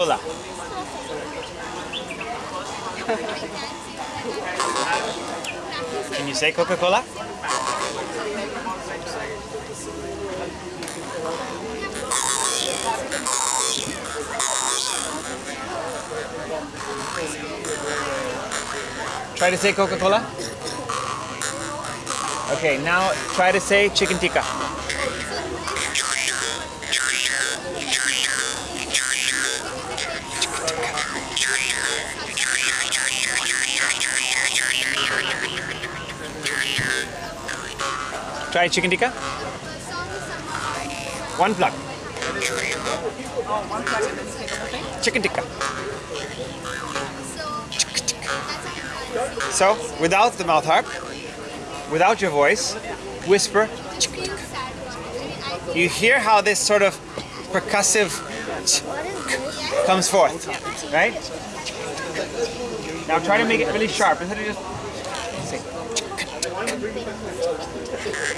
Cola. Can you say Coca-Cola? Try to say Coca-Cola. Okay, now try to say chicken tikka. Try chicken tikka. One plug. Chicken tikka. So, without the mouth harp, without your voice, whisper. You hear how this sort of percussive comes forth, right? Now try to make it really sharp instead of just.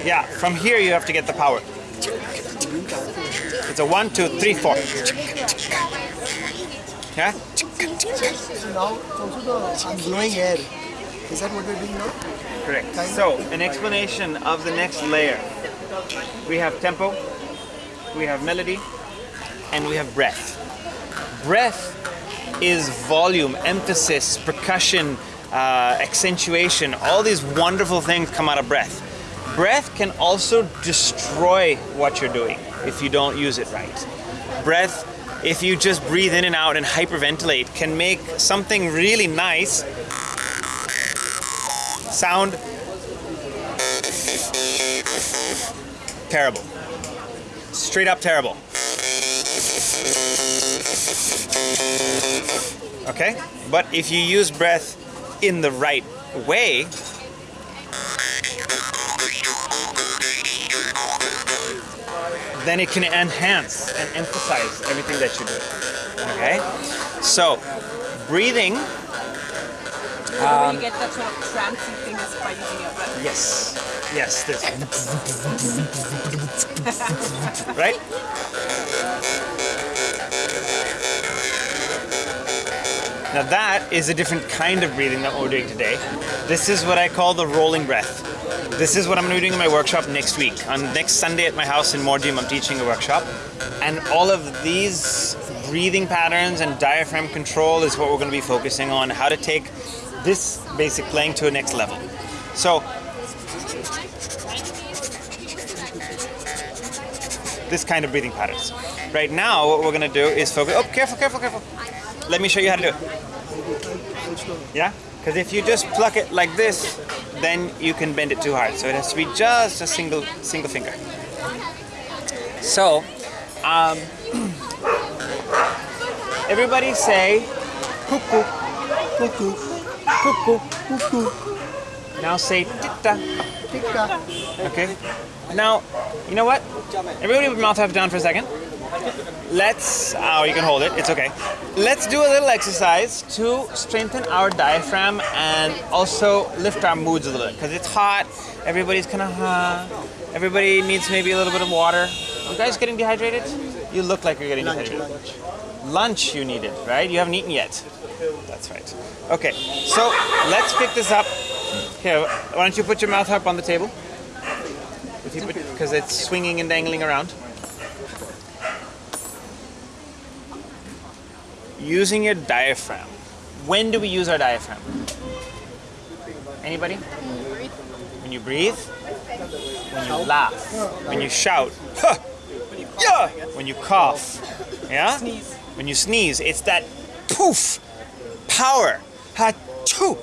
Yeah, from here you have to get the power. It's a one, two, three, four. Yeah? So now I'm blowing air. Is that what we're doing now? Correct. So, an explanation of the next layer. We have tempo, we have melody, and we have breath. Breath is volume, emphasis, percussion, uh, accentuation. All these wonderful things come out of breath. Breath can also destroy what you're doing if you don't use it right. Breath, if you just breathe in and out and hyperventilate, can make something really nice sound terrible. Straight up terrible. Okay? But if you use breath in the right way, then it can enhance and emphasize everything that you do. Okay? So, breathing, So um, you get that sort of trancy thing is by using your breath. yes, yes, this. right? Now that is a different kind of breathing that we're doing today. This is what I call the rolling breath. This is what I'm going to be doing in my workshop next week. On next Sunday at my house in Mordium, I'm teaching a workshop. And all of these breathing patterns and diaphragm control is what we're going to be focusing on, how to take this basic playing to a next level. So, this kind of breathing patterns. Right now, what we're going to do is focus. Oh, careful, careful, careful. Let me show you how to do it. Yeah? Because if you just pluck it like this, then you can bend it too hard. So it has to be just a single single finger. So, um, everybody say cuckoo, Cuckoo, cuckoo. cuckoo, Now say titta. tikka. Okay. Now, you know what? Everybody with mouth harp down for a second. Let's, oh, you can hold it, it's okay. Let's do a little exercise to strengthen our diaphragm and also lift our moods a little bit. Because it's hot, everybody's kind of, uh, everybody needs maybe a little bit of water. You guys getting dehydrated? You look like you're getting Lunch, dehydrated. lunch. Lunch you needed, right? You haven't eaten yet. That's right. Okay, so let's pick this up. Here, why don't you put your mouth up on the table? Because it's swinging and dangling around. Using your diaphragm. When do we use our diaphragm? Anybody? When you breathe, when you laugh, when you shout, huh, yeah, when you cough, yeah, when you sneeze. It's that poof, power, ha, choo.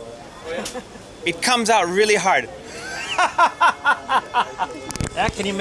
It comes out really hard. yeah, can you